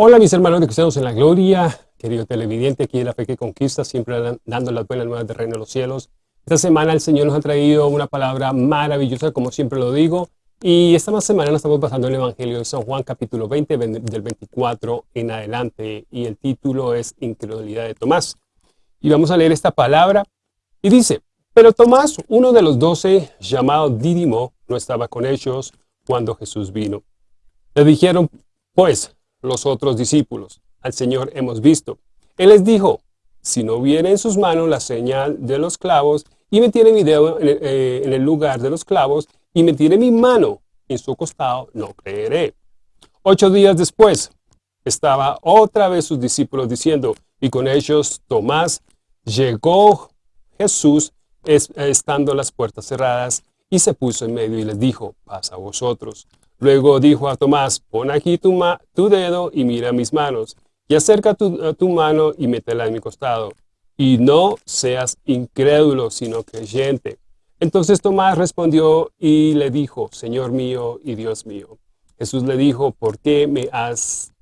Hola mis hermanos de Cristianos en la Gloria, querido televidente aquí de la Fe que Conquista, siempre dando las buenas nuevas del Reino de los Cielos. Esta semana el Señor nos ha traído una palabra maravillosa, como siempre lo digo, y esta semana nos estamos pasando el Evangelio de San Juan, capítulo 20, del 24 en adelante, y el título es Incredulidad de Tomás. Y vamos a leer esta palabra, y dice, Pero Tomás, uno de los doce, llamado Dídimo, no estaba con ellos cuando Jesús vino. Le dijeron, pues, los otros discípulos. Al Señor hemos visto. Él les dijo, si no viene en sus manos la señal de los clavos y me tiene mi dedo eh, en el lugar de los clavos y me tiene mi mano en su costado, no creeré. Ocho días después, estaba otra vez sus discípulos diciendo, y con ellos Tomás, llegó Jesús estando las puertas cerradas y se puso en medio y les dijo, pasa a vosotros. Luego dijo a Tomás, pon aquí tu, tu dedo y mira mis manos, y acerca tu, tu mano y métela en mi costado. Y no seas incrédulo, sino creyente. Entonces Tomás respondió y le dijo, Señor mío y Dios mío. Jesús le dijo, ¿por qué me has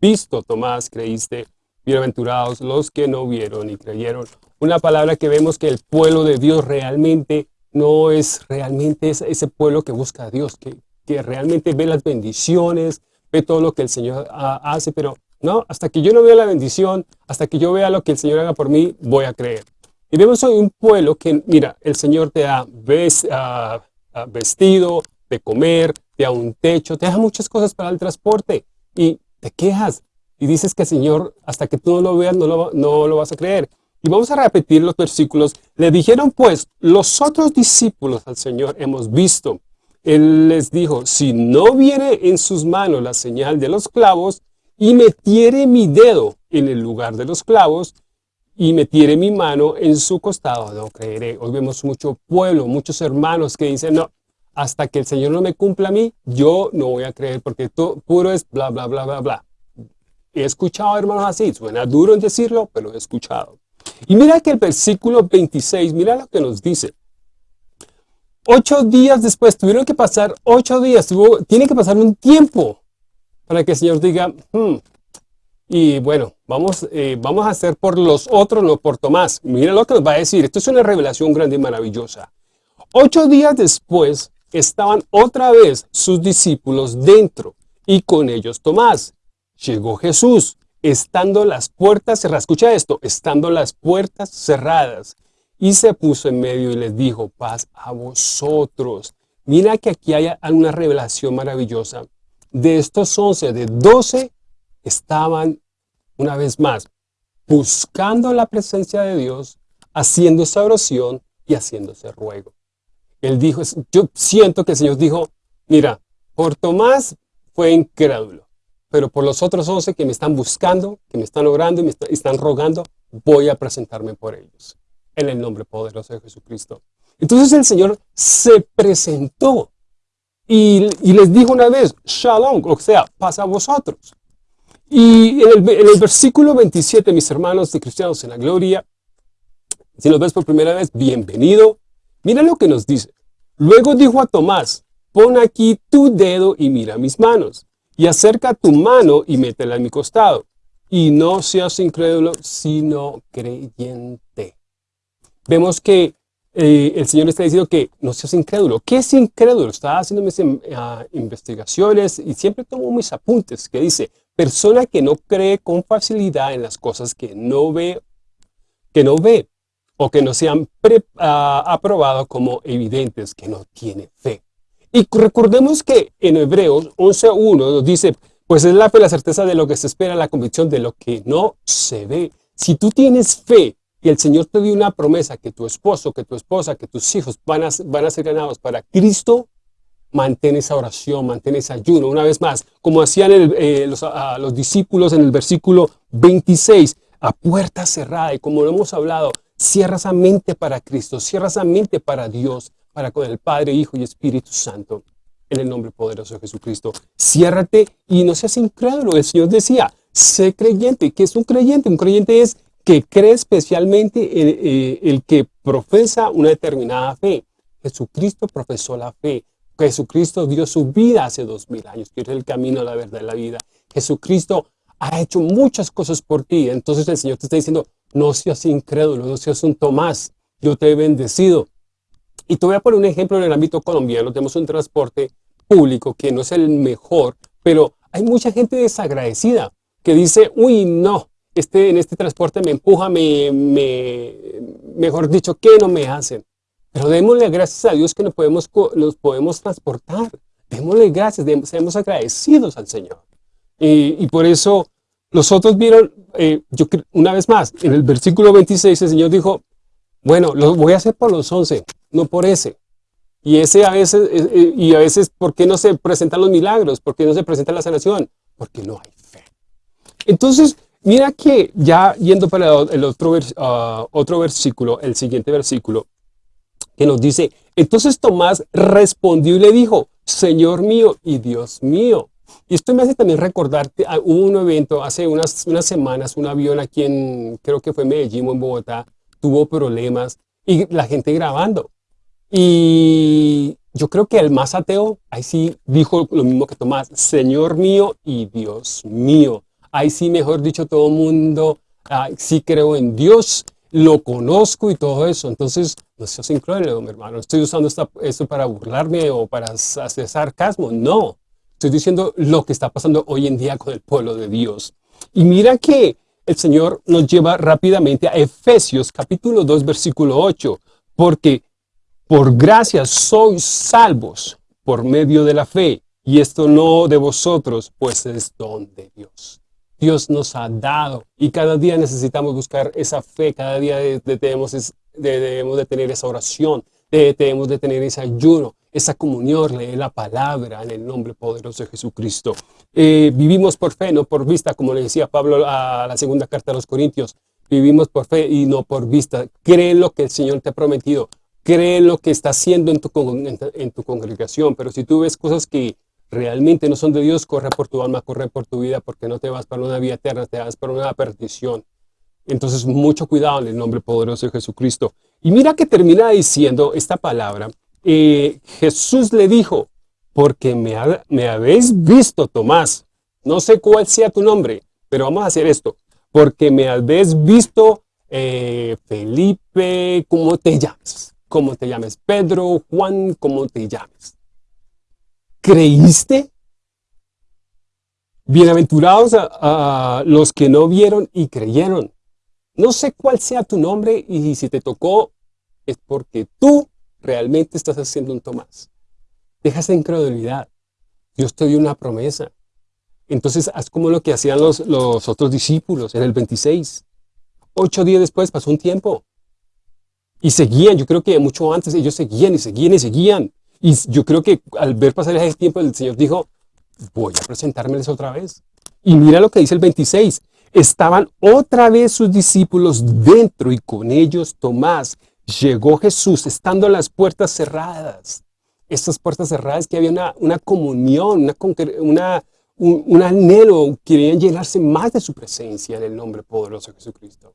visto, Tomás, creíste? Bienaventurados los que no vieron y creyeron. Una palabra que vemos que el pueblo de Dios realmente no es realmente ese pueblo que busca a Dios, que, que realmente ve las bendiciones, ve todo lo que el Señor hace, pero no, hasta que yo no vea la bendición, hasta que yo vea lo que el Señor haga por mí, voy a creer. Y vemos hoy un pueblo que, mira, el Señor te da vestido, de comer, te da un techo, te da muchas cosas para el transporte y te quejas y dices que el Señor, hasta que tú no lo veas, no lo, no lo vas a creer. Y vamos a repetir los versículos. Le dijeron pues, los otros discípulos al Señor hemos visto él les dijo, si no viene en sus manos la señal de los clavos y metiere mi dedo en el lugar de los clavos y metiere mi mano en su costado, no creeré. Hoy vemos mucho pueblo, muchos hermanos que dicen, no, hasta que el Señor no me cumpla a mí, yo no voy a creer porque todo puro es bla, bla, bla, bla, bla. He escuchado hermanos así, suena duro en decirlo, pero he escuchado. Y mira que el versículo 26, mira lo que nos dice. Ocho días después, tuvieron que pasar ocho días, tiene que pasar un tiempo para que el Señor diga, hmm, y bueno, vamos, eh, vamos a hacer por los otros, no por Tomás. Mira lo que nos va a decir, esto es una revelación grande y maravillosa. Ocho días después, estaban otra vez sus discípulos dentro, y con ellos Tomás. Llegó Jesús, estando las puertas cerradas. Escucha esto, estando las puertas cerradas. Y se puso en medio y les dijo, paz a vosotros. Mira que aquí hay una revelación maravillosa. De estos once, de doce, estaban una vez más buscando la presencia de Dios, haciendo esa oración y haciendo ese ruego. Él dijo, yo siento que el Señor dijo, mira, por Tomás fue incrédulo, pero por los otros once que me están buscando, que me están orando y me están rogando, voy a presentarme por ellos en el nombre poderoso de Jesucristo. Entonces el Señor se presentó y, les dijo una vez, Shalom, o sea, pasa a vosotros. Y en el, versículo 27, mis hermanos de cristianos en la gloria, si nos ves por primera vez, bienvenido. Mira lo que nos dice. Luego dijo a Tomás, pon aquí tu dedo y mira mis manos, y acerca tu mano y métela en mi costado, y no seas incrédulo, sino creyente vemos que eh, el Señor está diciendo que no seas incrédulo. ¿Qué es incrédulo? Estaba haciendo mis ah, investigaciones y siempre tomo mis apuntes que dice, persona que no cree con facilidad en las cosas que no ve, que no ve o que no sean han ah, aprobado como evidentes, que no tiene fe. Y recordemos que en Hebreos 11.1 nos dice, pues es la fe, la certeza de lo que se espera, la convicción de lo que no se ve. Si tú tienes fe y el Señor te dio una promesa que tu esposo, que tu esposa, que tus hijos van a, van a ser ganados para Cristo, mantén esa oración, mantén ese ayuno. Una vez más, como hacían eh, los, los, discípulos en el versículo 26, a puerta cerrada, y como lo hemos hablado, cierra esa mente para Cristo, cierra esa mente para Dios, para con el Padre, Hijo y Espíritu Santo, en el nombre poderoso de Jesucristo. Ciérrate y no seas incrédulo. El Señor decía, sé creyente. ¿Qué es un creyente? Un creyente es que cree especialmente eh, el, que profesa una determinada fe. Jesucristo profesó la fe. Jesucristo dio su vida hace dos mil años, que el camino, la verdad y la vida. Jesucristo ha hecho muchas cosas por ti. Entonces el Señor te está diciendo, no seas incrédulo, no seas un Tomás, yo te he bendecido. Y te voy a poner un ejemplo en el ámbito colombiano. Tenemos un transporte público que no es el mejor, pero hay mucha gente desagradecida que dice, uy, no, este, en este transporte me empuja, me, me, mejor dicho, ¿qué no me hacen? Pero démosle gracias a Dios que nos podemos, nos podemos transportar. Démosle gracias, seamos agradecidos al Señor. Y, por eso los otros vieron, eh, yo una vez más, en el versículo 26 el Señor dijo, bueno, lo voy a hacer por los 11, no por ese. Y ese a veces, eh, eh, y a veces, ¿por qué no se presentan los milagros? ¿Por qué no se presenta la sanación? Porque no hay fe. Entonces, mira que ya yendo para el otro, ah, otro versículo, el siguiente versículo, que nos dice, entonces Tomás respondió y le dijo, Señor mío y Dios mío. Y esto me hace también recordar, ah, hubo un evento hace unas, unas semanas, un avión aquí en, creo que fue Medellín o en Bogotá, tuvo problemas y la gente grabando. Y yo creo que el más ateo, ahí sí dijo lo mismo que Tomás, Señor mío y Dios mío. Ahí sí, mejor dicho, todo el mundo, sí creo en Dios, lo conozco y todo eso. Entonces, no seas incrédulo, mi hermano. Estoy usando esto para burlarme o para hacer sarcasmo. No. Estoy diciendo lo que está pasando hoy en día con el pueblo de Dios. Y mira que el Señor nos lleva rápidamente a Efesios capítulo 2 versículo 8, porque por gracia sois salvos por medio de la fe, y esto no de vosotros, pues es don de Dios. Dios nos ha dado y cada día necesitamos buscar esa fe, cada día debemos, de tener esa oración, debemos de tener ese ayuno, esa comunión, leer la palabra en el nombre poderoso de Jesucristo. Eh, vivimos por fe, no por vista, como le decía Pablo a la segunda carta a los Corintios. Vivimos por fe y no por vista. Cree lo que el Señor te ha prometido. Cree lo que está haciendo en tu, en tu congregación. Pero si tú ves cosas que realmente no son de Dios, corre por tu alma, corre por tu vida, porque no te vas para una vida eterna, te vas para una perdición. Entonces, mucho cuidado en el nombre poderoso de Jesucristo. Y mira que termina diciendo esta palabra, eh, Jesús le dijo, porque me, habéis visto, Tomás. No sé cuál sea tu nombre, pero vamos a hacer esto. Porque me habéis visto, eh, Felipe, ¿cómo te llames? ¿Cómo te llames? Pedro, Juan, ¿cómo te llames? ¿Creíste? Bienaventurados a, los que no vieron y creyeron. No sé cuál sea tu nombre y si te tocó es porque tú realmente estás haciendo un Tomás. Deja esa incredulidad. Dios te dio una promesa. Entonces haz como lo que hacían los, los otros discípulos en el 26. Ocho días después pasó un tiempo. Y seguían, yo creo que mucho antes ellos seguían y seguían y seguían. Y yo creo que al ver pasar ese tiempo el Señor dijo, voy a presentármeles otra vez. Y mira lo que dice el 26. Estaban otra vez sus discípulos dentro y con ellos Tomás, llegó Jesús estando las puertas cerradas. Estas puertas cerradas que había una, una comunión, una, un, anhelo, querían llenarse más de su presencia en el nombre poderoso de Jesucristo.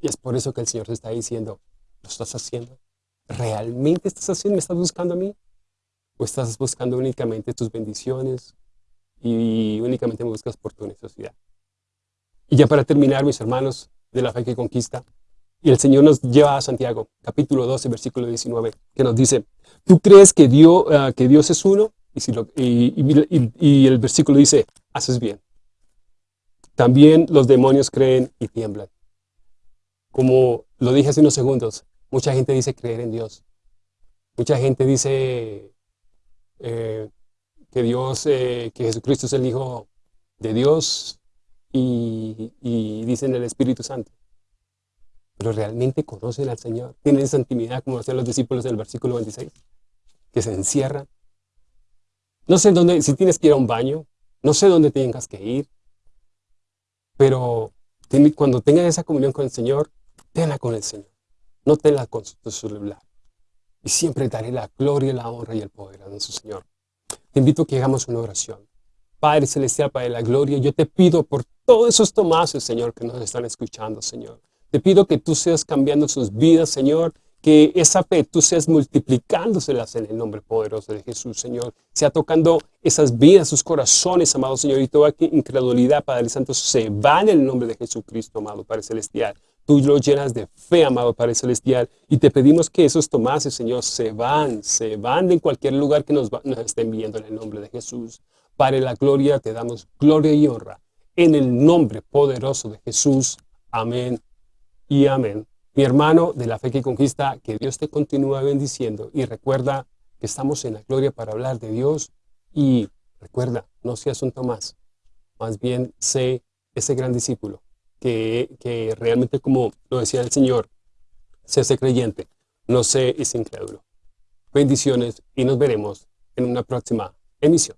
Y es por eso que el Señor te está diciendo, ¿lo estás haciendo? ¿Realmente estás haciendo? ¿Me estás buscando a mí? ¿O estás buscando únicamente tus bendiciones y únicamente me buscas por tu necesidad? Y ya para terminar, mis hermanos de la fe que conquista, y el Señor nos lleva a Santiago, capítulo 12, versículo 19, que nos dice, ¿tú crees que Dios, ah, que Dios es uno? Y, si y, y, el versículo dice, haces bien. También los demonios creen y tiemblan. Como lo dije hace unos segundos, mucha gente dice creer en Dios. Mucha gente dice eh, que Dios, eh, que Jesucristo es el Hijo de Dios y, dicen el Espíritu Santo pero realmente conocen al Señor. Tienen esa intimidad como hacían los discípulos del versículo 26, que se encierran. No sé dónde, si tienes que ir a un baño, no sé dónde tengas que ir, pero cuando tengas esa comunión con el Señor, tenla con el Señor, no tenla con tu celular. Y siempre daré la gloria, la honra y el poder a nuestro Señor. Te invito a que hagamos una oración. Padre Celestial, Padre de la Gloria, yo te pido por todos esos tomases, Señor, que nos están escuchando, Señor. Te pido que tú seas cambiando sus vidas, Señor, que esa fe tú seas multiplicándoselas en el nombre poderoso de Jesús, Señor. Sea tocando esas vidas, sus corazones, amado Señor, y toda incredulidad, Padre Santo, se va en el nombre de Jesucristo, amado Padre Celestial. Tú lo llenas de fe, amado Padre Celestial, y te pedimos que esos tomases, Señor, se van, se van de cualquier lugar que nos, estén viendo en el nombre de Jesús. Padre, la gloria, te damos gloria y honra en el nombre poderoso de Jesús. Amén y amén. Mi hermano de la fe que conquista, que Dios te continúe bendiciendo y recuerda que estamos en la gloria para hablar de Dios y recuerda, no seas un Tomás, más bien sé ese gran discípulo que, que realmente como lo decía el Señor, sé ese creyente, no sé ese incrédulo. Bendiciones y nos veremos en una próxima emisión.